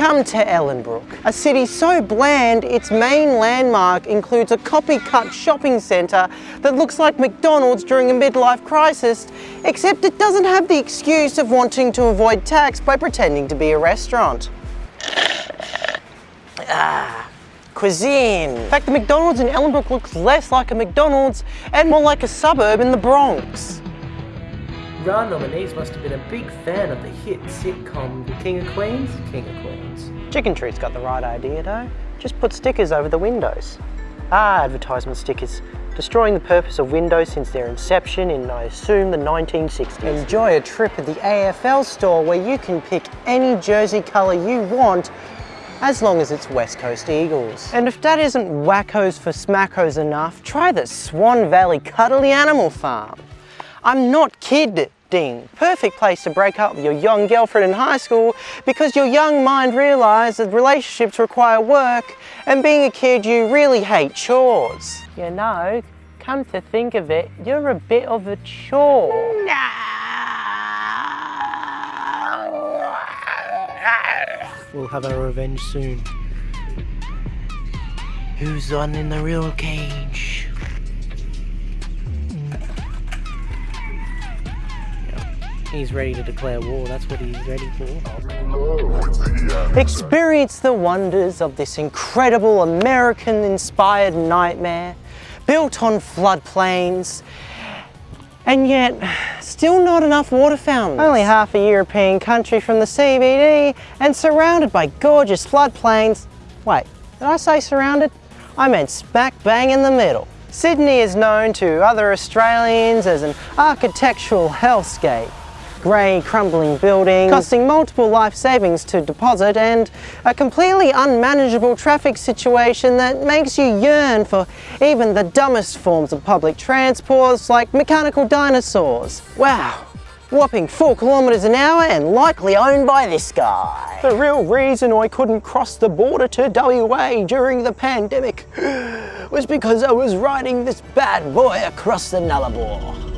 Come to Ellenbrook, a city so bland its main landmark includes a copycat shopping centre that looks like McDonald's during a midlife crisis, except it doesn't have the excuse of wanting to avoid tax by pretending to be a restaurant. Ah, cuisine. In fact, the McDonald's in Ellenbrook looks less like a McDonald's and more like a suburb in the Bronx. Ron nominees must have been a big fan of the hit sitcom The King of Queens, King of Queens. Chicken Treat's got the right idea though. Just put stickers over the windows. Ah, advertisement stickers. Destroying the purpose of windows since their inception in, I assume, the 1960s. Enjoy a trip at the AFL store where you can pick any jersey colour you want as long as it's West Coast Eagles. And if that isn't wackos for smackos enough, try the Swan Valley Cuddly Animal Farm. I'm not kidding. Perfect place to break up with your young girlfriend in high school because your young mind realises that relationships require work and being a kid you really hate chores. You know, come to think of it, you're a bit of a chore. No. We'll have our revenge soon. Who's on in the real cage? He's ready to declare war, that's what he's ready for. Experience the wonders of this incredible American-inspired nightmare built on floodplains and yet still not enough water fountains. Only half a European country from the CBD and surrounded by gorgeous floodplains. Wait, did I say surrounded? I meant smack bang in the middle. Sydney is known to other Australians as an architectural hellscape grey crumbling building, costing multiple life savings to deposit and a completely unmanageable traffic situation that makes you yearn for even the dumbest forms of public transports like mechanical dinosaurs. Wow, whopping 4 kilometres an hour and likely owned by this guy. The real reason I couldn't cross the border to WA during the pandemic was because I was riding this bad boy across the Nullarbor.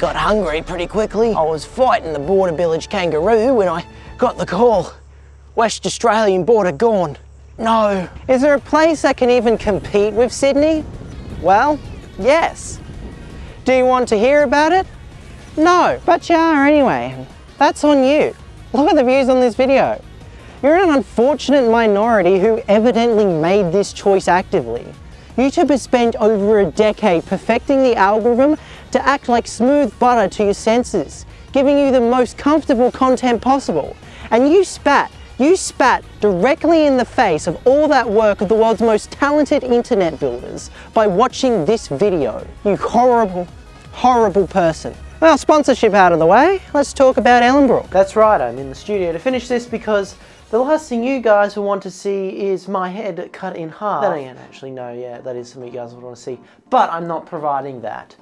Got hungry pretty quickly. I was fighting the border village kangaroo when I got the call. West Australian border gone. No. Is there a place that can even compete with Sydney? Well, yes. Do you want to hear about it? No, but you are anyway. That's on you. Look at the views on this video. You're an unfortunate minority who evidently made this choice actively. YouTube has spent over a decade perfecting the algorithm to act like smooth butter to your senses, giving you the most comfortable content possible. And you spat, you spat directly in the face of all that work of the world's most talented internet builders by watching this video. You horrible, horrible person. Well, sponsorship out of the way, let's talk about Ellenbrook. That's right, I'm in the studio to finish this because the last thing you guys will want to see is my head cut in half. That ain't actually, no, yeah, that is something you guys would want to see. But I'm not providing that.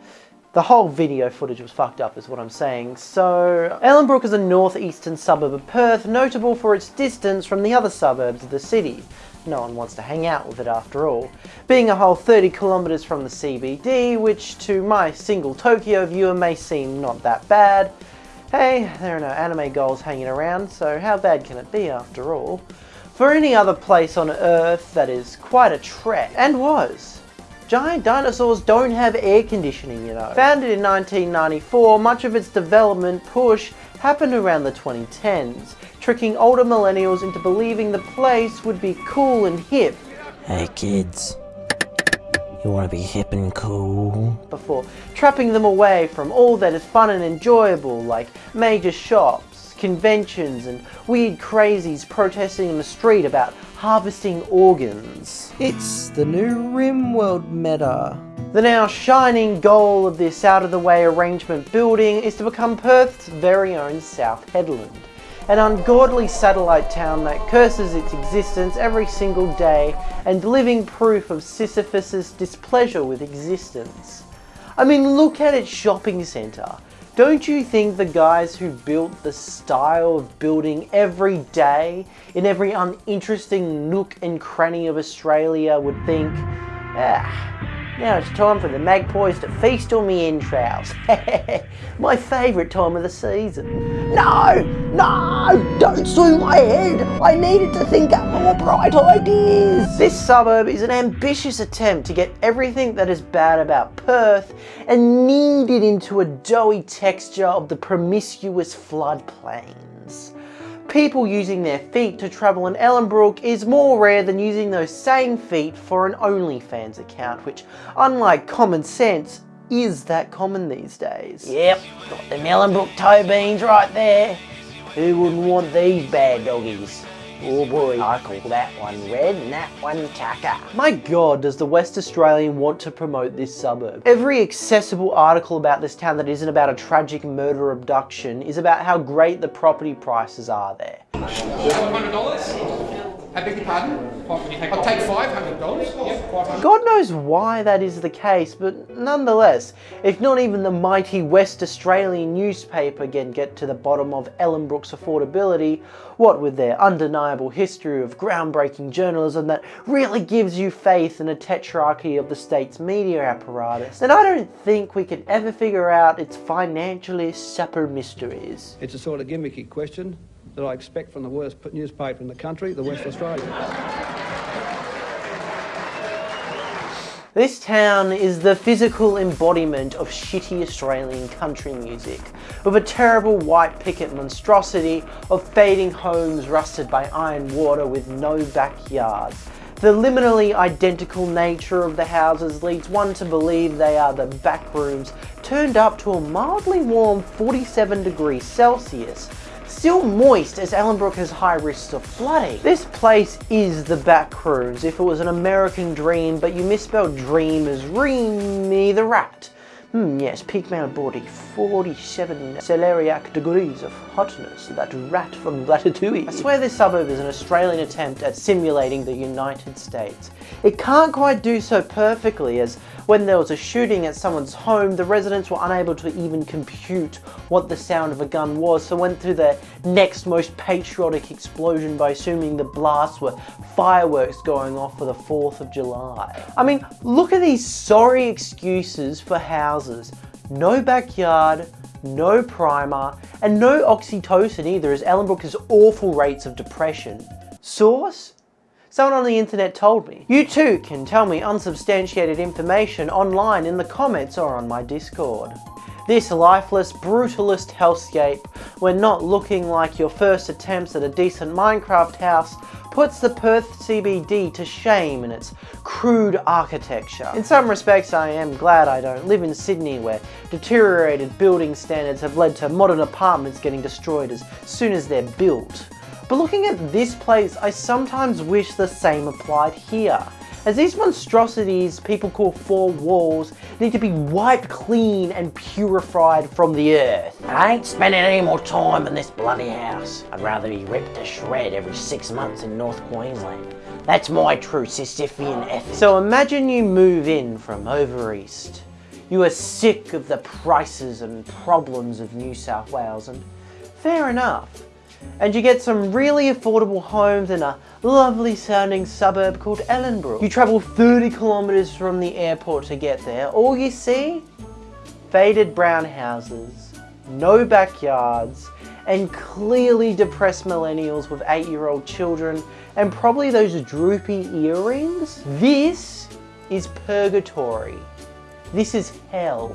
The whole video footage was fucked up is what I'm saying. So, Ellenbrook is a northeastern suburb of Perth, notable for its distance from the other suburbs of the city. No one wants to hang out with it after all. Being a whole 30 kilometres from the CBD, which to my single Tokyo viewer may seem not that bad, Hey, there are no anime goals hanging around, so how bad can it be after all? For any other place on Earth, that is quite a trek, and was. Giant dinosaurs don't have air conditioning, you know. Founded in 1994, much of its development push happened around the 2010s, tricking older millennials into believing the place would be cool and hip. Hey kids, you want to be hip and cool? Before trapping them away from all that is fun and enjoyable like major shops, conventions and weird crazies protesting in the street about harvesting organs. It's the new RimWorld meta. The now shining goal of this out-of-the-way arrangement building is to become Perth's very own South Hedland an ungodly satellite town that curses its existence every single day and living proof of Sisyphus's displeasure with existence. I mean, look at its shopping centre. Don't you think the guys who built the style of building every day in every uninteresting nook and cranny of Australia would think, ah, Now it's time for the magpies to feast on me entrails. my favourite time of the season. No! No! Don't sue my head! I needed to think up more bright ideas! This suburb is an ambitious attempt to get everything that is bad about Perth and knead it into a doughy texture of the promiscuous floodplains people using their feet to travel in Ellenbrook is more rare than using those same feet for an OnlyFans account, which, unlike common sense, is that common these days. Yep, got them Ellenbrook toe beans right there. Who wouldn't want these bad doggies? Oh boy, I call that one red and that one tucker. My god, does the West Australian want to promote this suburb. Every accessible article about this town that isn't about a tragic murder abduction is about how great the property prices are there. $500? I beg your pardon? I'll take $500. Yep, God knows why that is the case, but nonetheless, if not even the mighty West Australian newspaper can get to the bottom of Ellenbrook's affordability, what with their undeniable history of groundbreaking journalism that really gives you faith in a tetrarchy of the state's media apparatus, then I don't think we can ever figure out its financially supper mysteries. It's a sort of gimmicky question that I expect from the worst newspaper in the country, the West Australian. This town is the physical embodiment of shitty Australian country music, with a terrible white picket monstrosity of fading homes rusted by iron water with no backyards. The liminally identical nature of the houses leads one to believe they are the back rooms turned up to a mildly warm 47 degrees Celsius, still moist as Ellenbrook has high risks of flooding. This place is the back rooms if it was an American dream, but you misspelled dream as Remy the rat. Hmm, yes, peak male body, 47 celeriac degrees of hotness, that rat from Ratatouille. I swear this suburb is an Australian attempt at simulating the United States. It can't quite do so perfectly as when there was a shooting at someone's home, the residents were unable to even compute what the sound of a gun was, so went through the next most patriotic explosion by assuming the blasts were fireworks going off for the 4th of July. I mean, look at these sorry excuses for houses. No backyard, no primer, and no oxytocin either as Ellenbrook has awful rates of depression. Source? Someone on the internet told me. You too can tell me unsubstantiated information online in the comments or on my Discord. This lifeless, brutalist hellscape, when not looking like your first attempts at a decent Minecraft house, puts the Perth CBD to shame in its crude architecture. In some respects I am glad I don't live in Sydney where deteriorated building standards have led to modern apartments getting destroyed as soon as they're built. But looking at this place, I sometimes wish the same applied here. As these monstrosities people call four walls need to be wiped clean and purified from the earth. I ain't spending any more time in this bloody house. I'd rather be ripped to shred every six months in North Queensland. That's my true Sisyphean ethic. So imagine you move in from over east. You are sick of the prices and problems of New South Wales and fair enough and you get some really affordable homes in a lovely sounding suburb called Ellenbrook. You travel 30 kilometres from the airport to get there. All you see? Faded brown houses, no backyards, and clearly depressed millennials with eight-year-old children and probably those droopy earrings. This is purgatory. This is hell.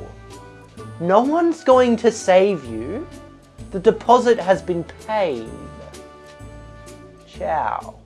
No one's going to save you. The deposit has been paid. Ciao.